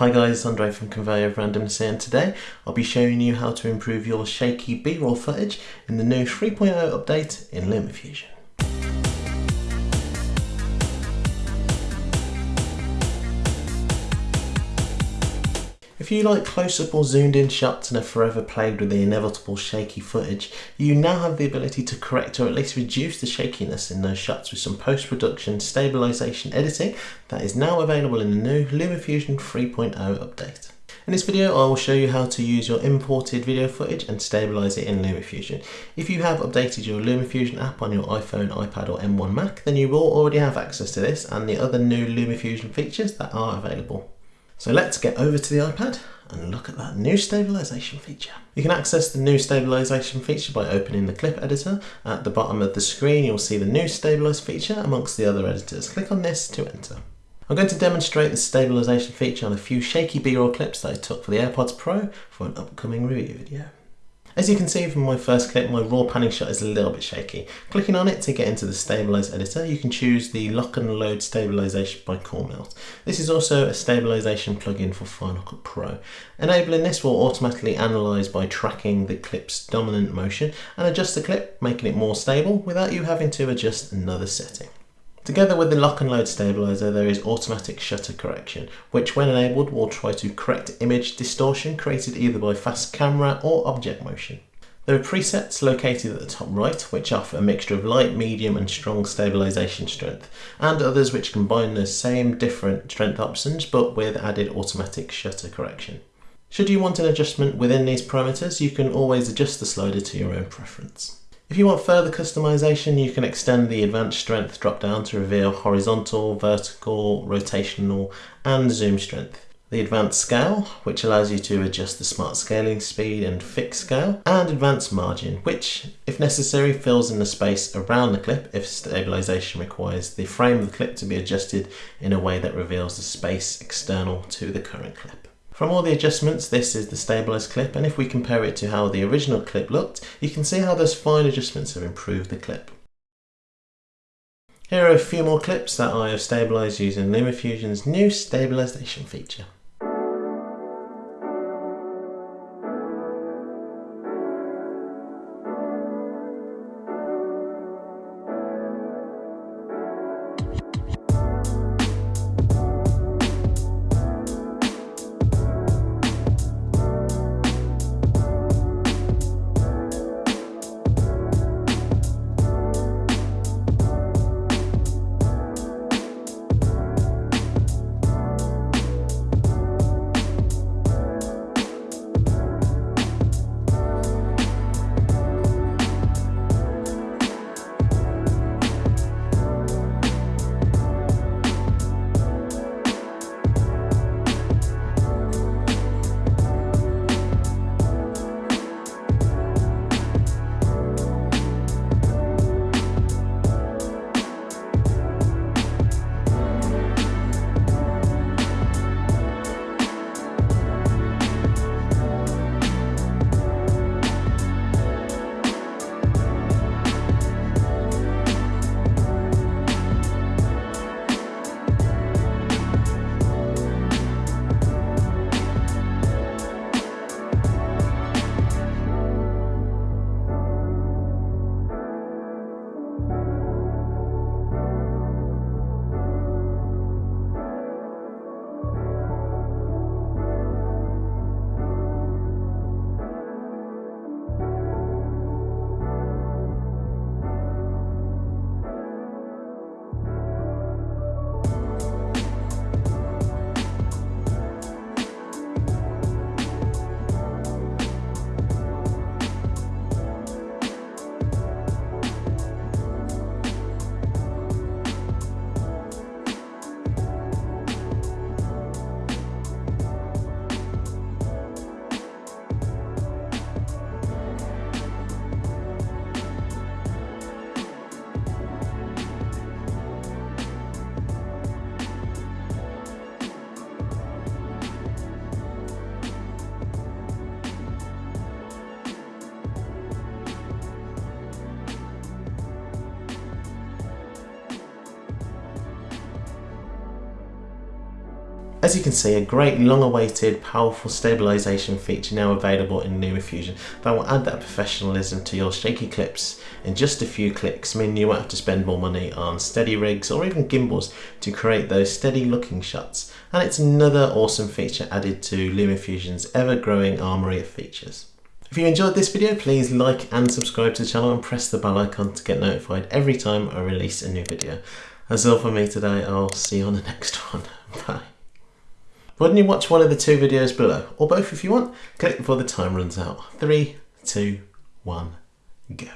Hi guys, Andre from Conveyor of Randomness and today I'll be showing you how to improve your shaky B-roll footage in the new 3.0 update in LumaFusion. If you like close-up or zoomed-in shots and are forever plagued with the inevitable shaky footage, you now have the ability to correct or at least reduce the shakiness in those shots with some post-production stabilisation editing that is now available in the new LumaFusion 3.0 update. In this video I will show you how to use your imported video footage and stabilise it in LumaFusion. If you have updated your LumaFusion app on your iPhone, iPad or M1 Mac then you will already have access to this and the other new LumaFusion features that are available. So let's get over to the iPad and look at that new stabilization feature. You can access the new stabilization feature by opening the clip editor. At the bottom of the screen you'll see the new stabilize feature amongst the other editors. Click on this to enter. I'm going to demonstrate the stabilization feature on a few shaky b-roll clips that I took for the AirPods Pro for an upcoming review video. As you can see from my first clip, my raw panning shot is a little bit shaky. Clicking on it to get into the Stabilize editor, you can choose the Lock and Load Stabilization by Coremelt. This is also a stabilization plugin for Final Cut Pro. Enabling this will automatically analyze by tracking the clip's dominant motion and adjust the clip, making it more stable without you having to adjust another setting. Together with the lock and load stabilizer there is automatic shutter correction which when enabled will try to correct image distortion created either by fast camera or object motion. There are presets located at the top right which offer a mixture of light, medium and strong stabilization strength and others which combine the same different strength options but with added automatic shutter correction. Should you want an adjustment within these parameters you can always adjust the slider to your own preference. If you want further customization, you can extend the advanced strength drop down to reveal horizontal, vertical, rotational, and zoom strength. The advanced scale, which allows you to adjust the smart scaling speed and fixed scale, and advanced margin, which, if necessary, fills in the space around the clip if stabilization requires the frame of the clip to be adjusted in a way that reveals the space external to the current clip. From all the adjustments, this is the stabilized clip, and if we compare it to how the original clip looked, you can see how those fine adjustments have improved the clip. Here are a few more clips that I have stabilized using LumaFusion's new stabilization feature. As you can see, a great long awaited powerful stabilisation feature now available in LumaFusion that will add that professionalism to your shaky clips in just a few clicks, meaning you won't have to spend more money on steady rigs or even gimbals to create those steady looking shots. And it's another awesome feature added to LumaFusion's ever growing armoury of features. If you enjoyed this video, please like and subscribe to the channel and press the bell icon to get notified every time I release a new video. That's all for me today. I'll see you on the next one. Bye. Why don't you watch one of the two videos below, or both if you want? Click before the time runs out. Three, two, one, go.